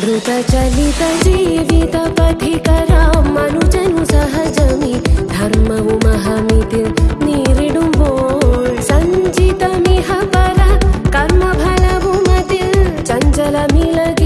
धृतचलित जीवितपथितरां मनुजनु सहजमि महमिति निरिणुभो सञ्चितमिह पर कर्मफलभुमति चञ्चलमिलति